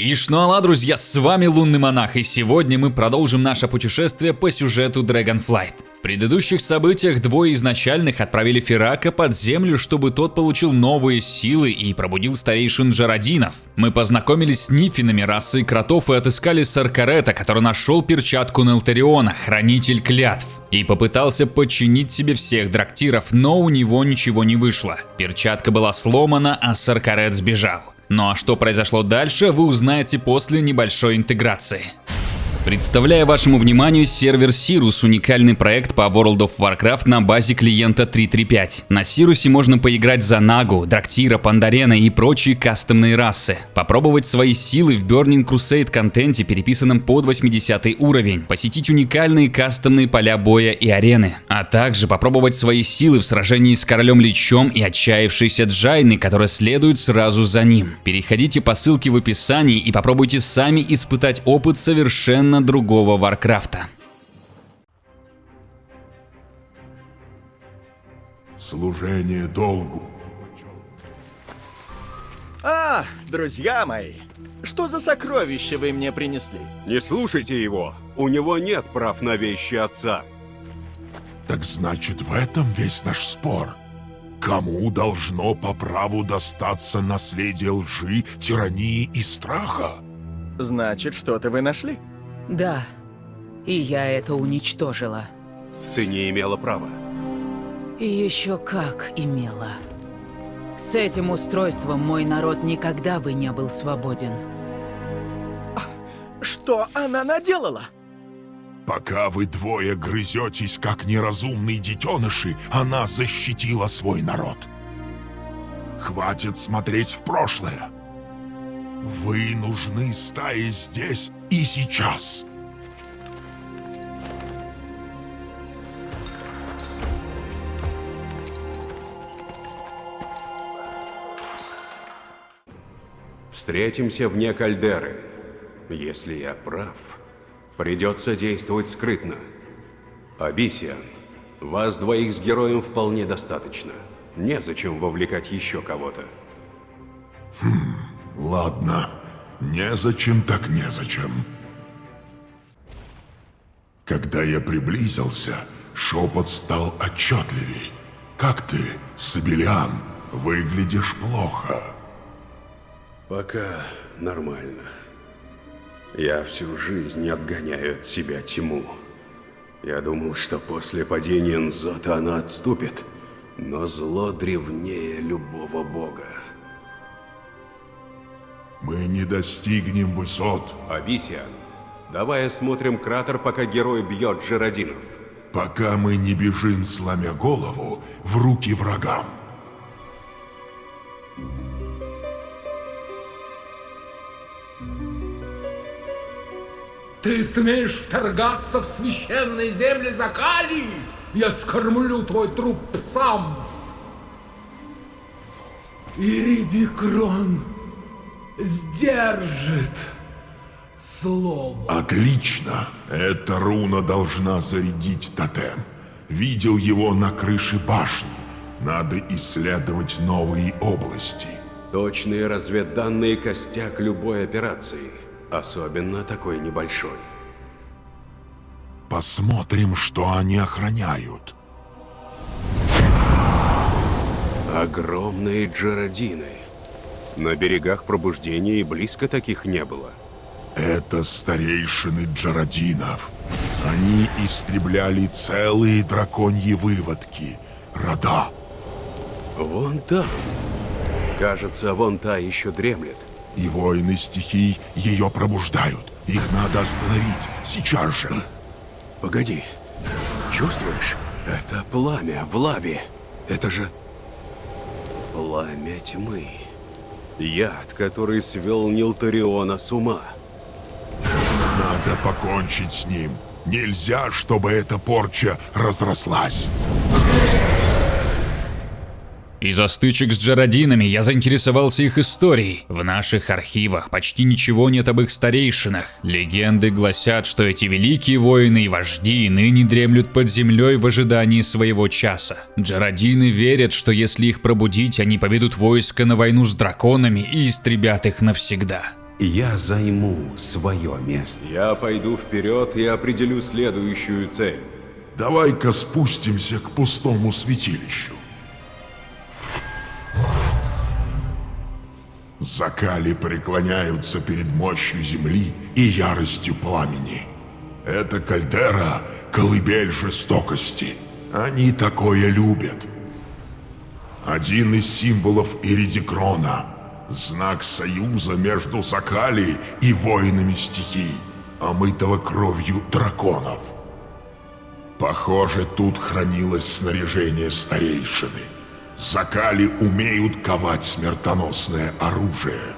Ишнуала, друзья, с вами Лунный Монах, и сегодня мы продолжим наше путешествие по сюжету Dragonflight. В предыдущих событиях двое изначальных отправили Ферака под землю, чтобы тот получил новые силы и пробудил старейшин Джарадинов. Мы познакомились с Нифинами расы кротов и отыскали Саркарета, который нашел перчатку Нелтериона, хранитель клятв, и попытался подчинить себе всех драктиров, но у него ничего не вышло. Перчатка была сломана, а Саркарет сбежал. Ну а что произошло дальше, вы узнаете после небольшой интеграции. Представляю вашему вниманию сервер Sirus, уникальный проект по World of Warcraft на базе клиента 335. На Сирусе можно поиграть за Нагу, Драктира, Пандарена и прочие кастомные расы. Попробовать свои силы в Burning Crusade контенте, переписанном под 80 уровень. Посетить уникальные кастомные поля боя и арены. А также попробовать свои силы в сражении с Королем Личом и отчаявшейся Джайны, которая следует сразу за ним. Переходите по ссылке в описании и попробуйте сами испытать опыт совершенно совершенно другого Варкрафта. Служение долгу. А, друзья мои, что за сокровище вы мне принесли? Не слушайте его, у него нет прав на вещи отца. Так значит, в этом весь наш спор. Кому должно по праву достаться наследие лжи, тирании и страха? Значит, что-то вы нашли? Да, и я это уничтожила. Ты не имела права. И еще как имела. С этим устройством мой народ никогда бы не был свободен. Что она наделала? Пока вы двое грызетесь, как неразумные детеныши, она защитила свой народ. Хватит смотреть в прошлое. Вы нужны стае здесь и сейчас. Встретимся вне кальдеры. Если я прав, придется действовать скрытно. Абисиан, вас двоих с героем вполне достаточно. Незачем вовлекать еще кого-то. Хм, ладно. Незачем так незачем. Когда я приблизился, шепот стал отчетливей. Как ты, Сабелиан, выглядишь плохо. Пока нормально. Я всю жизнь отгоняю от себя тьму. Я думал, что после падения Нзота она отступит, но зло древнее любого бога. Мы не достигнем высот. Абисиан, давай осмотрим кратер, пока герой бьет Джеродинов. Пока мы не бежим, сломя голову, в руки врагам. Ты смеешь вторгаться в священные земли Закалии? Я скормлю твой труп псам. Иридикрон сдержит слово. Отлично. Эта руна должна зарядить тотем. Видел его на крыше башни. Надо исследовать новые области. Точные разведданные костяк любой операции. Особенно такой небольшой. Посмотрим, что они охраняют. Огромные джеродины. На берегах пробуждения и близко таких не было. Это старейшины Джародинов. Они истребляли целые драконьи выводки. Рода. Вон там. Кажется, вон та еще дремлет. И воины стихий ее пробуждают. Их надо остановить. Сейчас же. Погоди. Чувствуешь? Это пламя в лаве. Это же... Пламя тьмы. Яд, который свел Нилтариона с ума. Надо покончить с ним. Нельзя, чтобы эта порча разрослась. Из-за стычек с Джародинами я заинтересовался их историей. В наших архивах почти ничего нет об их старейшинах. Легенды гласят, что эти великие воины и вожди ныне дремлют под землей в ожидании своего часа. Джародины верят, что если их пробудить, они поведут войско на войну с драконами и истребят их навсегда. Я займу свое место. Я пойду вперед и определю следующую цель. Давай-ка спустимся к пустому святилищу. Закали преклоняются перед мощью земли и яростью пламени. Это кальдера — колыбель жестокости. Они такое любят. Один из символов Иридикрона — знак союза между Закали и воинами стихий, омытого кровью драконов. Похоже, тут хранилось снаряжение старейшины. Закали умеют ковать смертоносное оружие.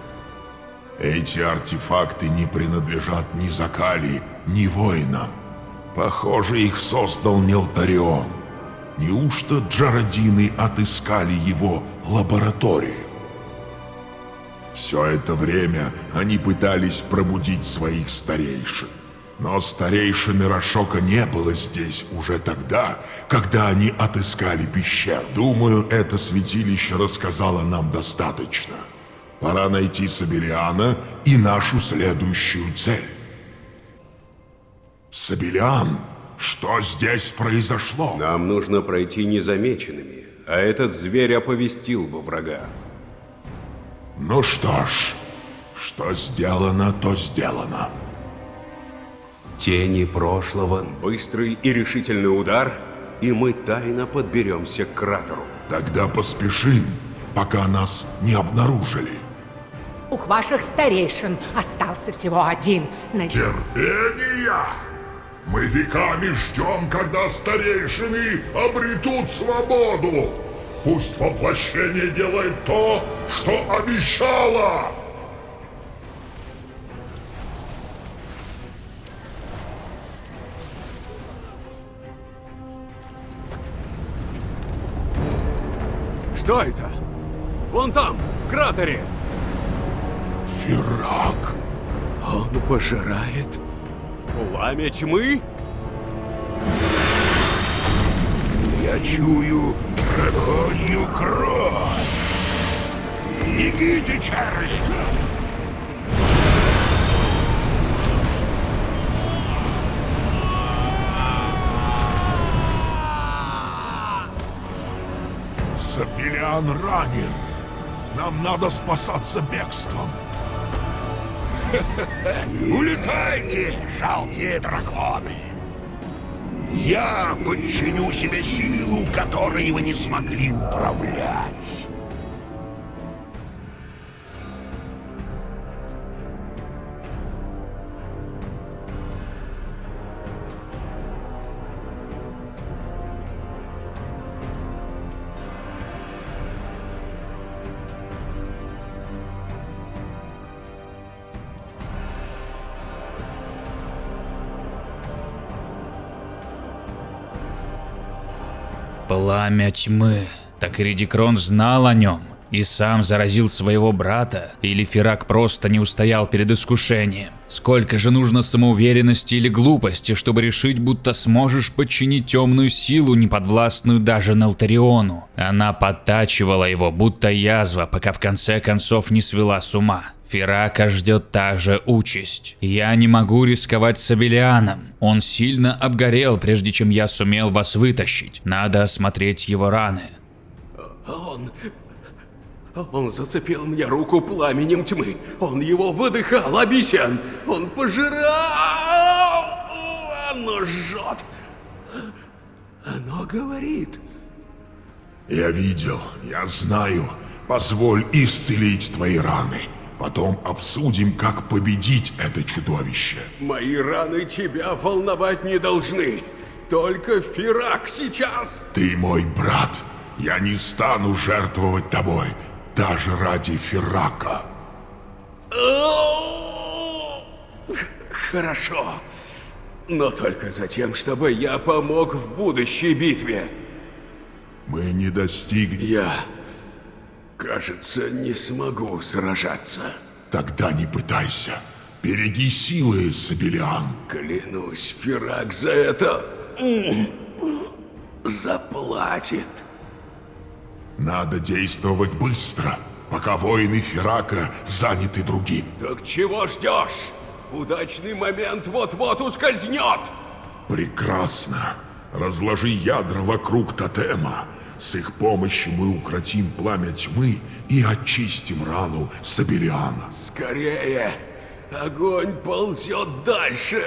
Эти артефакты не принадлежат ни Закали, ни воинам. Похоже, их создал Нелтарион. Неужто Джарадины отыскали его лабораторию? Все это время они пытались пробудить своих старейшин. Но старейшины Рашока не было здесь уже тогда, когда они отыскали пещер. Думаю, это святилище рассказало нам достаточно. Пора найти Сабелиана и нашу следующую цель. Сабелиан, что здесь произошло? Нам нужно пройти незамеченными, а этот зверь оповестил бы врага. Ну что ж, что сделано, то сделано. Тени прошлого, быстрый и решительный удар, и мы тайно подберемся к кратеру. Тогда поспешим, пока нас не обнаружили. У ваших старейшин остался всего один. Надеюсь, Терпение! Мы веками ждем, когда старейшины обретут свободу. Пусть воплощение делает то, что обещало. Что это? Вон там, в кратере! Фирак, Он пожирает пламя тьмы? я чую драконью кровь. Бегите, Чарли! Сапелиан ранен. Нам надо спасаться бегством. Улетайте, жалкие драконы! Я подчиню себе силу, которой вы не смогли управлять. Пламя тьмы. Так Редикрон знал о нем и сам заразил своего брата, или Ферак просто не устоял перед искушением. Сколько же нужно самоуверенности или глупости, чтобы решить, будто сможешь подчинить темную силу, неподвластную даже Налтариону. Она подтачивала его, будто язва, пока в конце концов не свела с ума. Ферака ждет та же участь. Я не могу рисковать с Абелианом. Он сильно обгорел, прежде чем я сумел вас вытащить. Надо осмотреть его раны. Он... Он зацепил мне руку пламенем тьмы. Он его выдыхал, Абисян. Он пожирал... Оно жжет. Оно говорит. Я видел, я знаю. Позволь исцелить твои раны. Потом обсудим, как победить это чудовище. Мои раны тебя волновать не должны. Только Фирак сейчас. Ты мой брат. Я не стану жертвовать тобой, даже ради Феррака. Хорошо. Но только за тем, чтобы я помог в будущей битве. Мы не достигнем. Я, кажется, не смогу сражаться. Тогда не пытайся. Береги силы, Сабелиан. Клянусь, Фирак за это заплатит. Надо действовать быстро. пока воины Ферака заняты другим. Так чего ждешь? Удачный момент вот-вот ускользнет! Прекрасно. Разложи ядра вокруг тотема. С их помощью мы укротим пламя тьмы и очистим рану Сабелиана. Скорее! Огонь ползет дальше!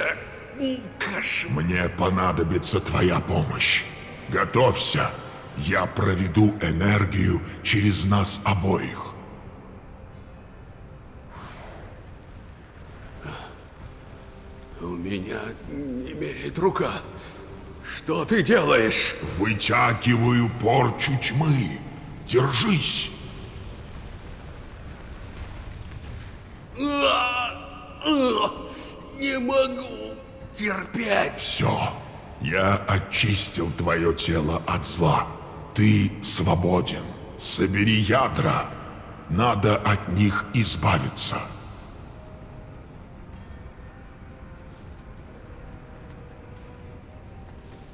Кошмар! Мне понадобится твоя помощь. Готовься. Я проведу энергию через нас обоих. У меня не имеет рука. Что ты делаешь? Вытягиваю порчу тьмы. Держись. Не могу терпеть. Все. Я очистил твое тело от зла. Ты свободен. Собери ядра. Надо от них избавиться.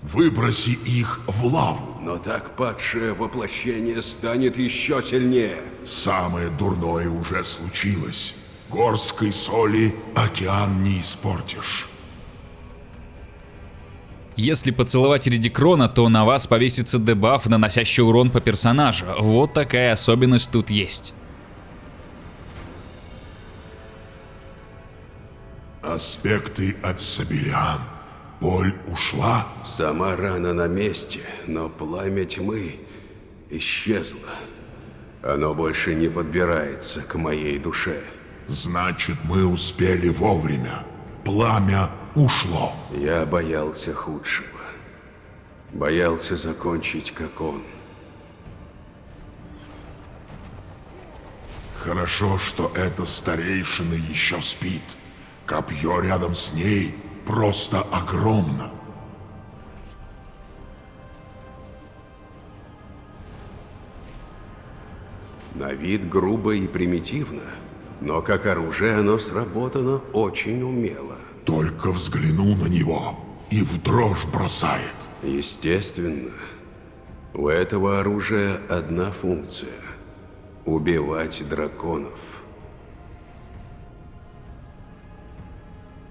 Выброси их в лаву. Но так падшее воплощение станет еще сильнее. Самое дурное уже случилось. Горской соли океан не испортишь. Если поцеловать Редикрона, то на вас повесится дебаф, наносящий урон по персонажу. Вот такая особенность тут есть. Аспекты от Сабелиан. Боль ушла? Сама рана на месте, но пламя тьмы исчезло. Оно больше не подбирается к моей душе. Значит, мы успели вовремя. Пламя ушло. Я боялся худшего. Боялся закончить, как он. Хорошо, что эта старейшина еще спит. Копье рядом с ней просто огромно. На вид грубо и примитивно, но как оружие оно сработано очень умело. Только взгляну на него и в дрожь бросает. Естественно, у этого оружия одна функция – убивать драконов.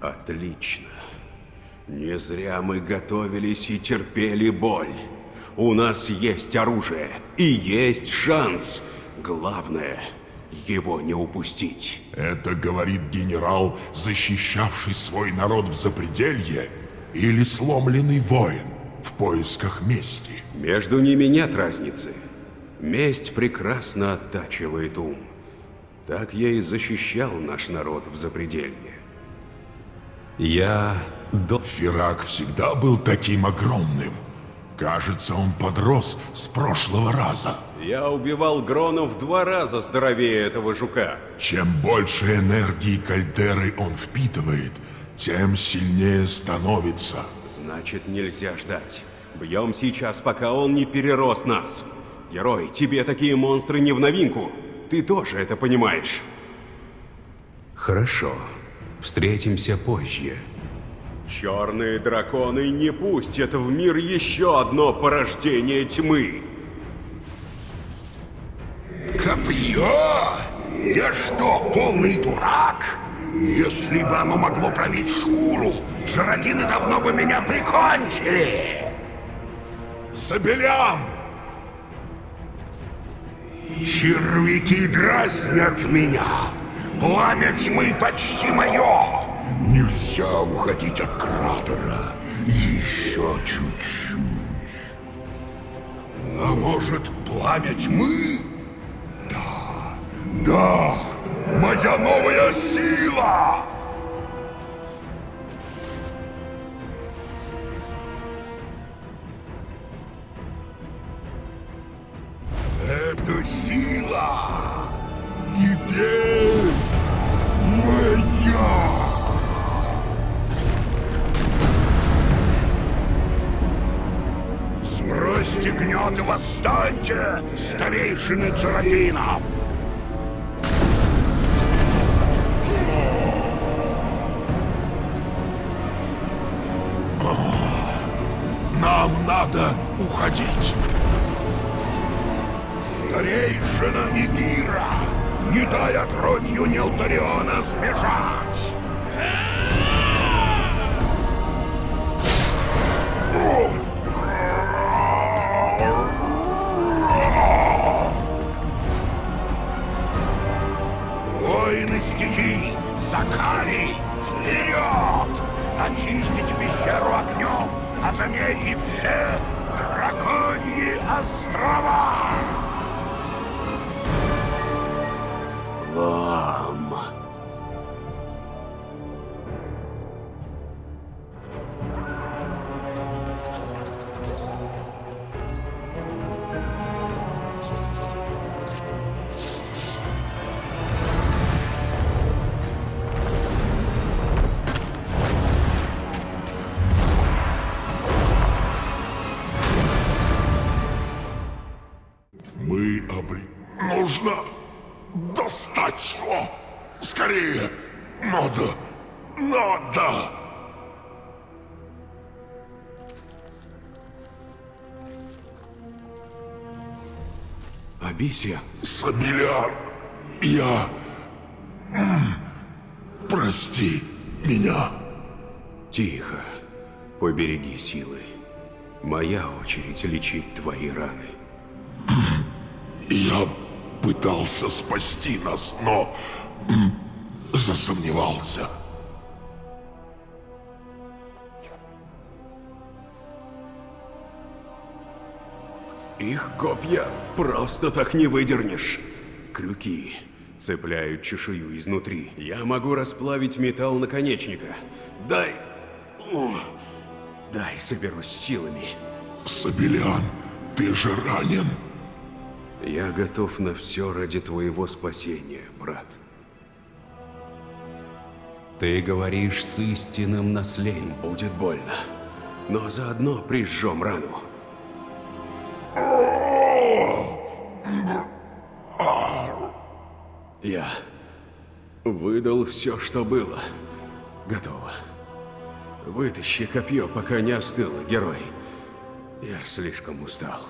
Отлично. Не зря мы готовились и терпели боль. У нас есть оружие и есть шанс. Главное – его не упустить. Это говорит генерал, защищавший свой народ в запределье, или сломленный воин в поисках мести. Между ними нет разницы. Месть прекрасно оттачивает ум. Так я и защищал наш народ в запределье. Я. Фирак всегда был таким огромным. Кажется, он подрос с прошлого раза. Я убивал Грона в два раза здоровее этого жука. Чем больше энергии кальдеры он впитывает, тем сильнее становится. Значит, нельзя ждать. Бьем сейчас, пока он не перерос нас. Герой, тебе такие монстры не в новинку. Ты тоже это понимаешь. Хорошо. Встретимся позже. Черные драконы не пустят в мир еще одно порождение тьмы. Копье? Я что, полный дурак? Если бы оно могло пробить шкуру, жиротины давно бы меня прикончили. Сабелям! Червяки дразнят меня. Пламя тьмы почти мое. Нельзя уходить от кратера. Еще чуть-чуть. А может, пламя тьмы? Да, да, моя новая сила! Сбросьте гнет и восстаньте, старейшины Цератина! Нам надо уходить. Старейшина Игира! не дай отродью Нелтариона сбежать! Закали, вперед! Очистите пещеру огнем, а за ней и все драконьи острова! Лам. Абисия, Сабеляр, я... Прости меня. тихо. Побереги силы. Моя очередь лечить твои раны. Я пытался спасти нас, но... Засомневался. Их копья просто так не выдернешь. Крюки цепляют чешую изнутри. Я могу расплавить металл наконечника. Дай... О, дай соберусь силами. Сабелян, ты же ранен. Я готов на все ради твоего спасения, брат. Ты говоришь с истинным наследием. Будет больно. Но заодно прижжем рану. Выдал все, что было. Готово. Вытащи копье, пока не остыло, герой. Я слишком устал.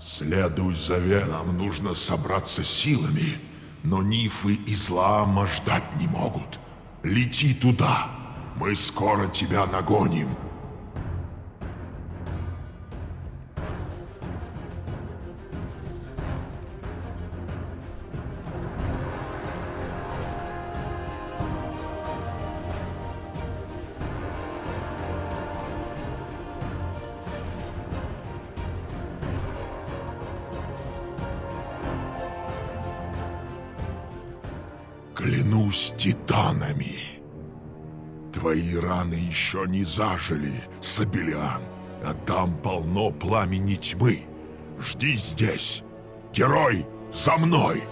Следуй за Веном, нужно собраться силами. Но Нифы и Злаама ждать не могут. Лети туда. Мы скоро тебя нагоним. Раны еще не зажили, Сабелиан, а там полно пламени тьмы. Жди здесь. Герой, за мной!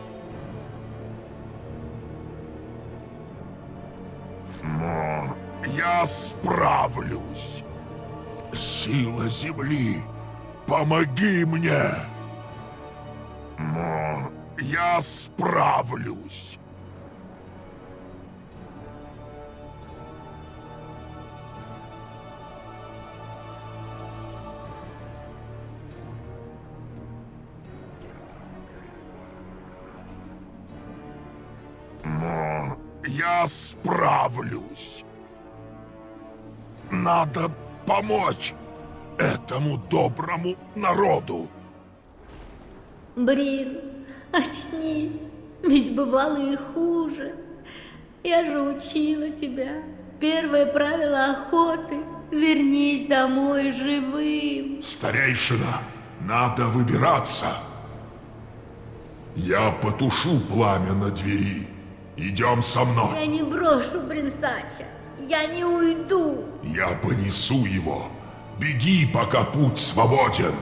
Но я справлюсь. Сила земли, помоги мне! Но я справлюсь. Я справлюсь. Надо помочь этому доброму народу. Брин, очнись, ведь бывало и хуже. Я же учила тебя. Первое правило охоты — вернись домой живым. Старейшина, надо выбираться. Я потушу пламя на двери. Идем со мной. Я не брошу Бринсача. Я не уйду. Я понесу его. Беги, пока путь свободен.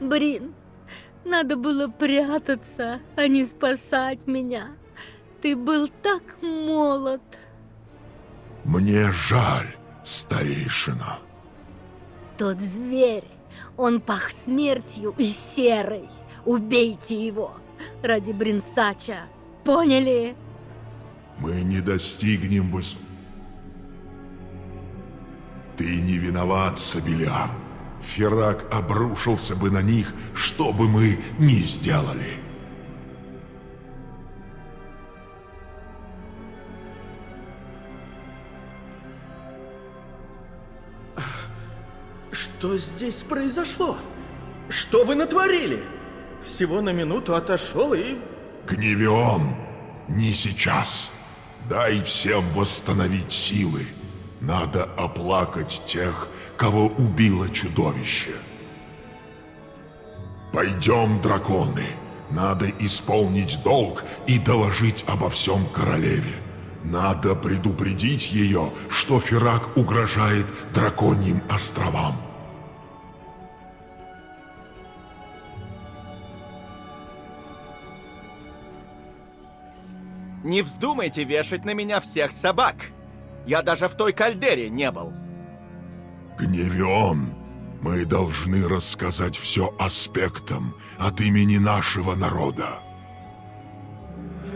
Брин, надо было прятаться, а не спасать меня. Ты был так молод. Мне жаль, старейшина. тот зверь. Он пах смертью и серой. Убейте его ради Бринсача. Поняли? Мы не достигнем выс... Ты не виноват, Сабелиар. Ферак обрушился бы на них, что бы мы ни сделали. Что здесь произошло? Что вы натворили? Всего на минуту отошел и... Гневион, не сейчас. Дай всем восстановить силы. Надо оплакать тех, кого убило чудовище. Пойдем, драконы. Надо исполнить долг и доложить обо всем королеве. Надо предупредить ее, что Ферак угрожает драконьим островам. Не вздумайте вешать на меня всех собак. Я даже в той кальдере не был. Гневион, мы должны рассказать все аспектам от имени нашего народа.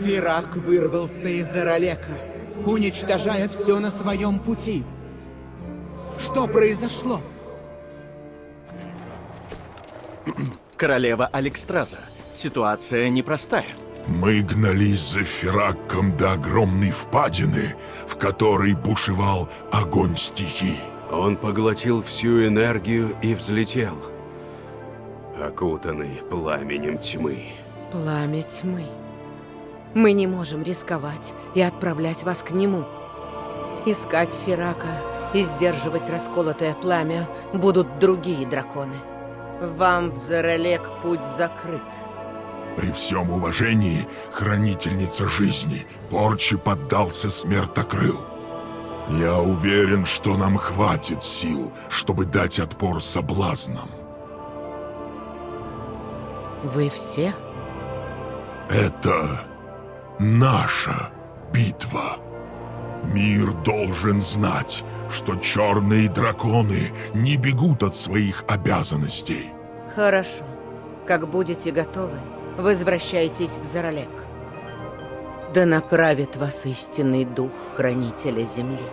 Фирак вырвался из Аралека, уничтожая все на своем пути. Что произошло? Королева Алекстраза. Ситуация непростая. Мы гнались за Фераком до огромной впадины, в которой бушевал огонь стихий. Он поглотил всю энергию и взлетел, окутанный пламенем тьмы. Пламя тьмы. Мы не можем рисковать и отправлять вас к нему. Искать Ферака и сдерживать расколотое пламя будут другие драконы. Вам в Зарелек путь закрыт. При всем уважении, хранительница жизни, Порчи поддался смертокрыл. Я уверен, что нам хватит сил, чтобы дать отпор соблазнам. Вы все? Это наша битва. Мир должен знать, что черные драконы не бегут от своих обязанностей. Хорошо. Как будете готовы, возвращайтесь в Заролек. Да направит вас истинный дух Хранителя Земли.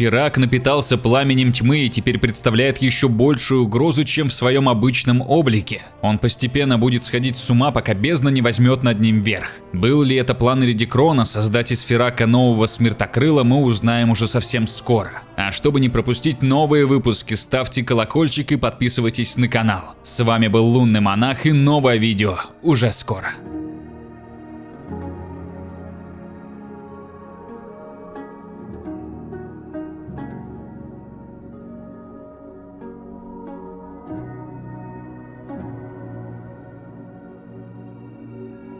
Фирак напитался пламенем тьмы и теперь представляет еще большую угрозу, чем в своем обычном облике. Он постепенно будет сходить с ума, пока бездна не возьмет над ним верх. Был ли это план Редикрона создать из Фирака нового смертокрыла, мы узнаем уже совсем скоро. А чтобы не пропустить новые выпуски, ставьте колокольчик и подписывайтесь на канал. С вами был Лунный Монах и новое видео уже скоро.